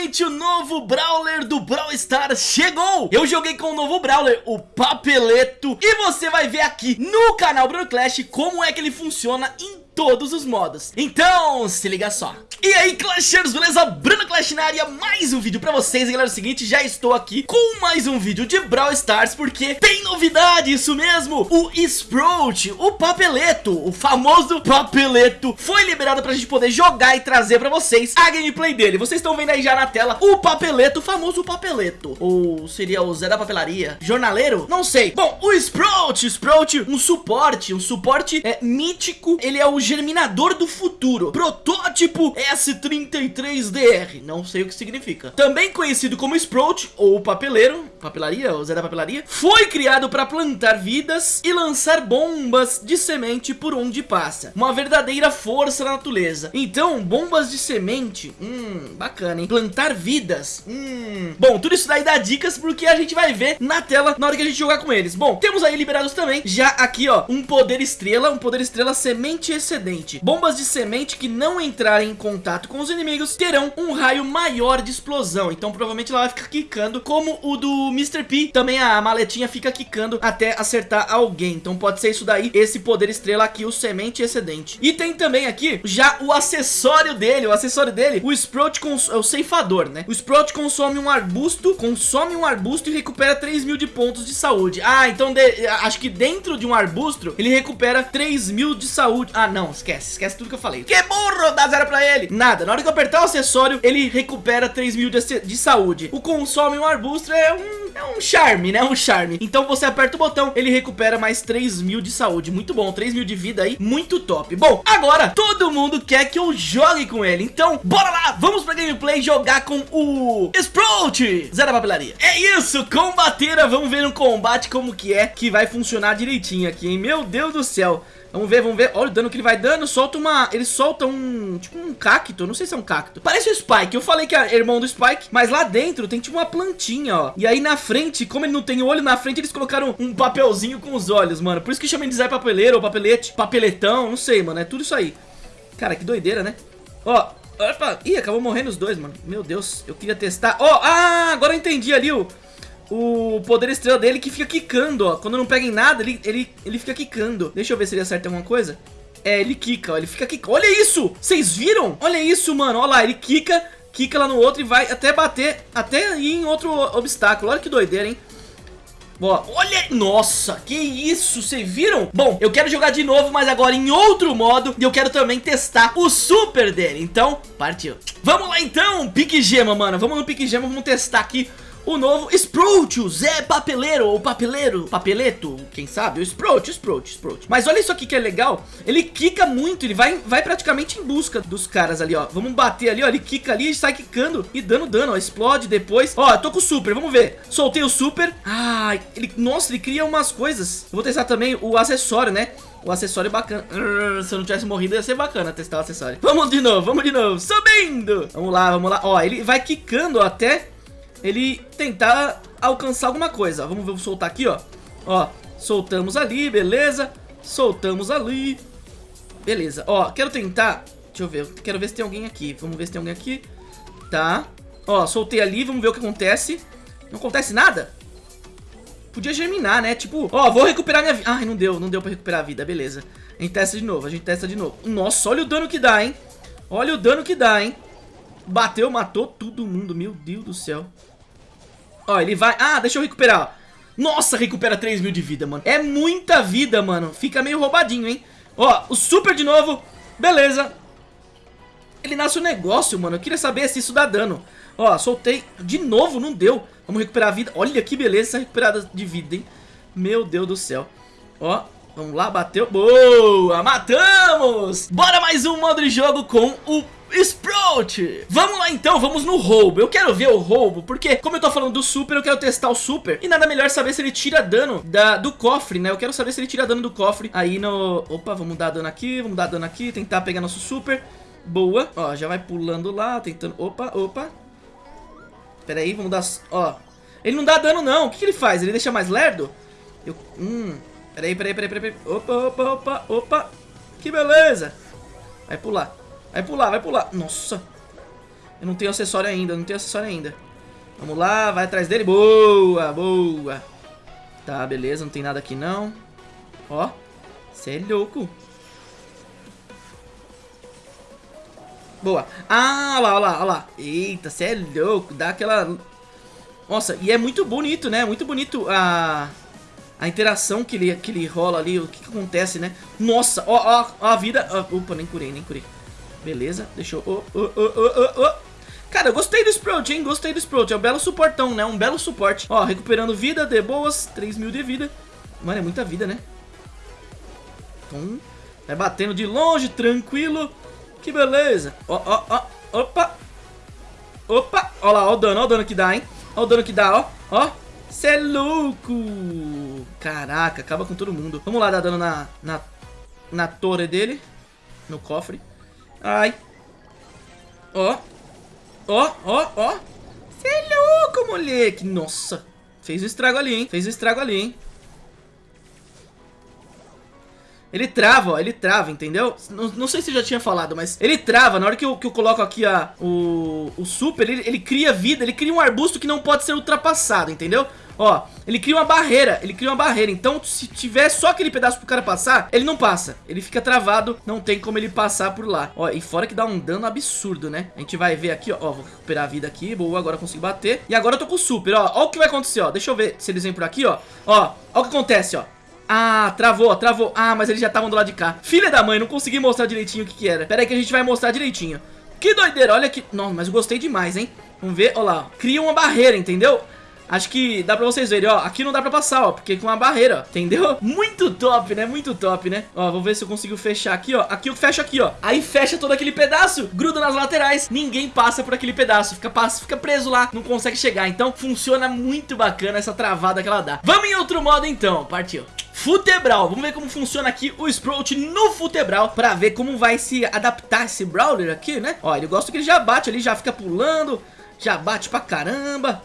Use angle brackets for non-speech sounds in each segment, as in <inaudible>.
finalmente o novo Brawler do Brawl Stars chegou! Eu joguei com o novo Brawler, o Papeleto, e você vai ver aqui no canal Bruno Clash como é que ele funciona em todos os modos. Então, se liga só. E aí, Clashers, beleza? Bruno Clash na área, mais um vídeo pra vocês. E galera, é o seguinte, já estou aqui com mais um vídeo de Brawl Stars, porque tem novidade, isso mesmo. O Sprout, o Papeleto, o famoso Papeleto, foi liberado pra gente poder jogar e trazer pra vocês a gameplay dele. Vocês estão vendo aí já na tela o Papeleto, o famoso Papeleto. Ou seria o Zé da Papelaria? Jornaleiro? Não sei. Bom, o Sprout, Sprout, um suporte, um suporte é mítico. Ele é o Germinador do Futuro, protótipo S33DR, não sei o que significa. Também conhecido como Sprout, ou Papeleiro, papelaria, o Zé da Papelaria, foi criado para plantar vidas e lançar bombas de semente por onde passa. Uma verdadeira força da natureza. Então, bombas de semente, hum, bacana, hein? Plantar vidas, hum... Bom, tudo isso daí dá dicas porque a gente vai ver na tela na hora que a gente jogar com eles. Bom, temos aí liberados também, já aqui, ó, um poder estrela, um poder estrela semente Bombas de semente que não entrarem em contato com os inimigos terão um raio maior de explosão. Então, provavelmente ela vai ficar quicando como o do Mr. P, também a maletinha fica quicando até acertar alguém. Então pode ser isso daí, esse poder estrela aqui, o semente excedente. E tem também aqui já o acessório dele, o acessório dele, o Sprout é o ceifador, né? O Sprout consome um arbusto, consome um arbusto e recupera 3 mil de pontos de saúde. Ah, então de, acho que dentro de um arbusto ele recupera 3 mil de saúde. Ah, não, esquece, esquece tudo que eu falei. Que burro, dá zero pra ele. Nada, na hora que eu apertar o acessório, ele recupera 3 mil de, de saúde. O consome um arbusto é um é um charme, né? Um charme. Então você aperta o botão, ele recupera mais 3 mil de saúde. Muito bom, 3 mil de vida aí, muito top. Bom, agora todo mundo quer que eu jogue com ele. Então, bora lá, vamos pra gameplay jogar com o Sprout, Zero Papelaria. É isso, combateira, vamos ver no combate como que é que vai funcionar direitinho aqui, hein? Meu Deus do céu. Vamos ver, vamos ver. Olha o dano que ele vai dando. Solta uma... Ele solta um... Tipo um cacto. Não sei se é um cacto. Parece o Spike. Eu falei que é irmão do Spike. Mas lá dentro tem tipo uma plantinha, ó. E aí na frente, como ele não tem olho na frente, eles colocaram um papelzinho com os olhos, mano. Por isso que chama de Zé Papeleiro ou Papelete. Papeletão. Não sei, mano. É tudo isso aí. Cara, que doideira, né? Ó. Opa. Ih, acabou morrendo os dois, mano. Meu Deus. Eu queria testar. Ó. Ah, agora eu entendi ali o o poder estrela dele que fica quicando, ó. Quando não pega em nada, ele, ele, ele fica quicando. Deixa eu ver se ele acerta alguma coisa. É, ele quica, ó. Ele fica quicando. Olha isso! Vocês viram? Olha isso, mano. Olha lá, ele quica, quica lá no outro e vai até bater, até ir em outro obstáculo. Olha que doideira, hein? Ó, olha, nossa, que isso, vocês viram? Bom, eu quero jogar de novo, mas agora em outro modo E eu quero também testar o super dele Então, partiu Vamos lá então, pique gema, mano Vamos no pique gema, vamos testar aqui o novo Sprout, o Zé Papeleiro, ou Papeleiro, Papeleto, quem sabe? O Sprout, Sprout, Sprout. Mas olha isso aqui que é legal, ele quica muito, ele vai, vai praticamente em busca dos caras ali, ó. Vamos bater ali, ó, ele quica ali sai quicando e dando dano, ó, explode depois. Ó, eu tô com o super, vamos ver. Soltei o super. Ah, ele, nossa, ele cria umas coisas. Eu vou testar também o acessório, né? O acessório é bacana. Se eu não tivesse morrido, ia ser bacana testar o acessório. Vamos de novo, vamos de novo. Subindo. Vamos lá, vamos lá. Ó, ele vai quicando até ele tentar alcançar alguma coisa. Vamos, vamos soltar aqui, ó. Ó, soltamos ali, beleza. Soltamos ali. Beleza, ó, quero tentar... Deixa eu ver, quero ver se tem alguém aqui. Vamos ver se tem alguém aqui. Tá. Ó, soltei ali, vamos ver o que acontece. Não acontece nada? Podia germinar, né? Tipo, ó, vou recuperar minha vida. Ai, não deu, não deu pra recuperar a vida, beleza. A gente testa de novo, a gente testa de novo. Nossa, olha o dano que dá, hein? Olha o dano que dá, hein? Bateu, matou todo mundo, meu Deus do céu. Ó, ele vai... Ah, deixa eu recuperar, Nossa, recupera 3 mil de vida, mano. É muita vida, mano. Fica meio roubadinho, hein? Ó, o super de novo. Beleza. Ele nasce um negócio, mano. Eu queria saber se isso dá dano. Ó, soltei. De novo, não deu. Vamos recuperar a vida. Olha que beleza essa recuperada de vida, hein? Meu Deus do céu. Ó, vamos lá, bateu. Boa, matamos! Bora mais um modo de jogo com o Sprout! Vamos lá então, vamos no roubo. Eu quero ver o roubo, porque como eu tô falando do super, eu quero testar o super. E nada melhor saber se ele tira dano da, do cofre, né? Eu quero saber se ele tira dano do cofre aí no... Opa, vamos dar dano aqui, vamos dar dano aqui, tentar pegar nosso super. Boa. Ó, já vai pulando lá, tentando... Opa, opa. Pera aí, vamos dar... Ó, ele não dá dano não. O que, que ele faz? Ele deixa mais lerdo? Eu... Hum... Peraí, peraí, peraí, peraí. Opa, opa, opa, opa. Que beleza. Vai pular. Vai pular, vai pular. Nossa. Eu não tenho acessório ainda, não tenho acessório ainda. Vamos lá, vai atrás dele. Boa, boa. Tá, beleza, não tem nada aqui não. Ó, você é louco. Boa. Ah, olha lá, olha lá, olha lá. Eita, você é louco. Dá aquela... Nossa, e é muito bonito, né? Muito bonito a... A interação que ele, que ele rola ali, o que, que acontece, né? Nossa, ó, ó, ó a vida... Ó, opa, nem curei, nem curei. Beleza, deixa eu... Oh, oh, oh, oh, Cara, eu gostei do Sprout, hein? Gostei do Sprout. É um belo suportão, né? Um belo suporte. Ó, recuperando vida, de boas. 3 mil de vida. Mano, é muita vida, né? Então, vai batendo de longe, tranquilo. Que beleza. Ó, ó, ó. Opa. Opa. Ó lá, ó o dano, ó o dano que dá, hein? Ó o dano que dá, ó. Ó. Cê é louco. Caraca, acaba com todo mundo. Vamos lá dar dano na, na, na torre dele. No cofre. Ai. Ó. Ó, ó, ó. Cê é louco, moleque. Nossa. Fez o estrago ali, hein? Fez o estrago ali, hein? Ele trava, ó, ele trava, entendeu? Não, não sei se já tinha falado, mas ele trava. Na hora que eu, que eu coloco aqui a, o, o super, ele, ele cria vida, ele cria um arbusto que não pode ser ultrapassado, entendeu? Ó, ele cria uma barreira, ele cria uma barreira Então se tiver só aquele pedaço pro cara passar Ele não passa, ele fica travado Não tem como ele passar por lá Ó, e fora que dá um dano absurdo, né A gente vai ver aqui, ó, ó vou recuperar a vida aqui Boa, agora eu consigo bater E agora eu tô com o super, ó, ó o que vai acontecer, ó Deixa eu ver se eles vêm por aqui, ó Ó, ó o que acontece, ó ah, travou, travou. Ah, mas eles já estavam do lado de cá. Filha da mãe, não consegui mostrar direitinho o que que era. Pera aí que a gente vai mostrar direitinho. Que doideira, olha aqui. Nossa, mas eu gostei demais, hein? Vamos ver, olha lá. Cria uma barreira, entendeu? Acho que dá pra vocês verem, ó. Aqui não dá pra passar, ó, porque com uma barreira, entendeu? <laughs> Muito top, né? Muito top, né? Ó, vou ver se eu consigo fechar aqui, ó. Aqui eu fecho aqui, ó. Aí fecha todo aquele pedaço, gruda nas laterais. Ninguém passa por aquele pedaço. Fica, passa, fica preso lá, não consegue chegar. Então, funciona muito bacana essa travada que ela dá. Vamos em outro modo, então. Partiu. Futebral, vamos ver como funciona aqui o Sprout no Futebral Pra ver como vai se adaptar esse Brawler aqui, né Ó, ele gosta que ele já bate ali, já fica pulando Já bate pra caramba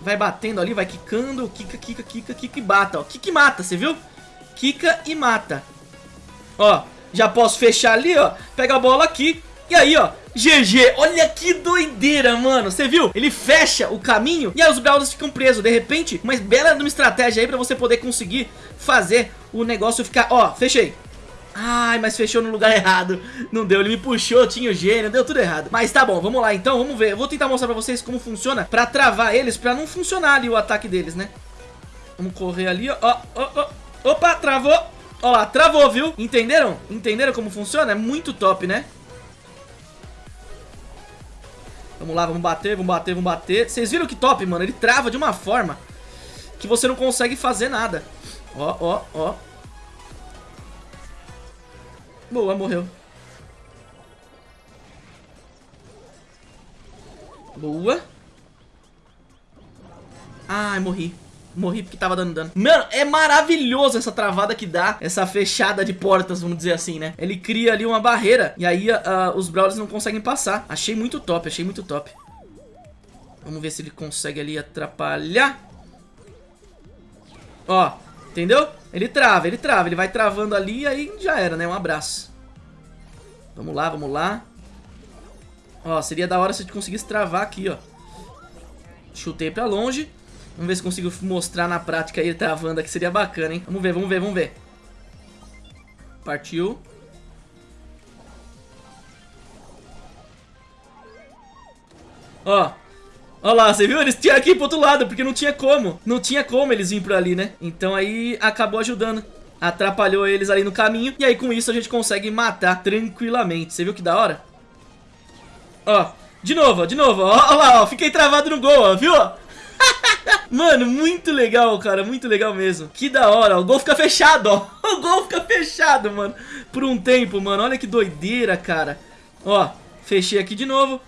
Vai batendo ali, vai quicando, quica, quica, quica, quica e bata, ó. Quica e mata, você viu? Quica e mata. Ó, já posso fechar ali, ó. Pega a bola aqui. E aí, ó, GG, olha que doideira, mano Você viu? Ele fecha o caminho e aí os Brawlers ficam presos De repente, uma bela estratégia aí pra você poder conseguir fazer o negócio ficar... Ó, fechei Ai, mas fechou no lugar errado Não deu, ele me puxou, tinha o gênio, deu tudo errado Mas tá bom, vamos lá então, vamos ver Eu vou tentar mostrar pra vocês como funciona Pra travar eles, pra não funcionar ali o ataque deles, né Vamos correr ali, ó, ó, ó Opa, travou Ó lá, travou, viu? Entenderam? Entenderam como funciona? É muito top, né? Vamos lá, vamos bater, vamos bater, vamos bater Vocês viram que top, mano? Ele trava de uma forma Que você não consegue fazer nada Ó, ó, ó Boa, morreu. Boa. Ai, morri. Morri porque tava dando dano. Mano, é maravilhoso essa travada que dá. Essa fechada de portas, vamos dizer assim, né? Ele cria ali uma barreira. E aí uh, os Brawlers não conseguem passar. Achei muito top, achei muito top. Vamos ver se ele consegue ali atrapalhar. Ó, entendeu? Ele trava, ele trava, ele vai travando ali e aí já era, né? Um abraço. Vamos lá, vamos lá. Ó, seria da hora se a gente conseguisse travar aqui, ó. Chutei pra longe. Vamos ver se consigo mostrar na prática ele travando aqui, seria bacana, hein? Vamos ver, vamos ver, vamos ver. Partiu. Ó, Olha lá, você viu? Eles tinham aqui pro outro lado, porque não tinha como. Não tinha como eles virem por ali, né? Então aí acabou ajudando. Atrapalhou eles ali no caminho. E aí com isso a gente consegue matar tranquilamente. Você viu que da hora? Ó, de novo, de novo. Ó lá, ó. Fiquei travado no gol, ó. Viu? <laughs> Mano, muito legal, cara, muito legal mesmo Que da hora, o gol fica fechado, ó <laughs> O gol fica fechado, mano Por um tempo, mano, olha que doideira, cara Ó, fechei aqui de novo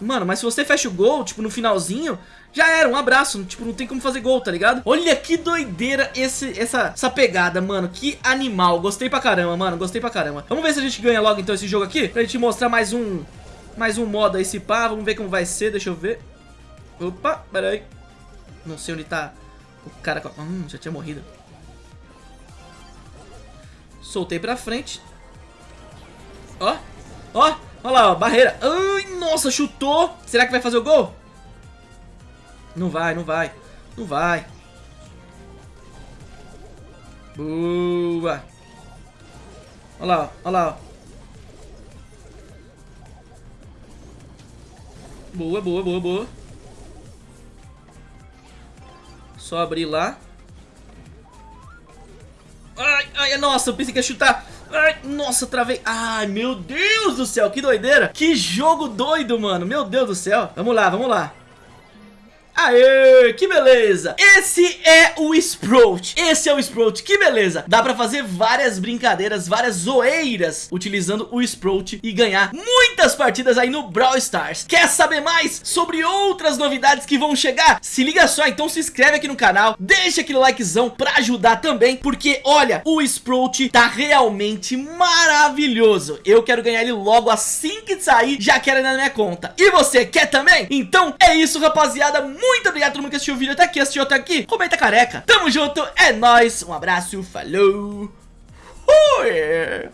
Mano, mas se você fecha o gol, tipo, no finalzinho já era, um abraço, tipo, não tem como fazer gol, tá ligado? Olha que doideira esse, essa, essa pegada, mano, que animal, gostei pra caramba, mano, gostei pra caramba. Vamos ver se a gente ganha logo, então, esse jogo aqui, pra gente mostrar mais um, mais um modo aí, se pá, vamos ver como vai ser, deixa eu ver. Opa, pera aí Não sei onde tá o cara, hum, já tinha morrido. Soltei pra frente. Ó, ó Olha lá, ó, barreira. Ai, nossa, chutou. Será que vai fazer o gol? Não vai, não vai. Não vai. Boa. Olha lá, olha lá. Boa, boa, boa, boa. Só abrir lá. Ai, ai, nossa, eu pensei que ia chutar. Ai, nossa, travei. Ai, meu Deus do céu, que doideira. Que jogo doido, mano. Meu Deus do céu. Vamos lá, vamos lá. Aê, que beleza! Esse é o Sprout. Esse é o Sprout, que beleza! Dá pra fazer várias brincadeiras, várias zoeiras Utilizando o Sprout E ganhar muitas partidas aí no Brawl Stars. Quer saber mais sobre outras novidades que vão chegar? Se liga só, então se inscreve aqui no canal Deixa aquele likezão pra ajudar também Porque, olha, o Sprout tá realmente maravilhoso. Eu quero ganhar ele logo assim que sair Já quero na minha conta. E você, quer também? Então é isso, rapaziada muito obrigado a todo mundo que assistiu o vídeo até aqui, assistiu até aqui. Comenta careca. Tamo junto, é nóis. Um abraço, falou. Fui.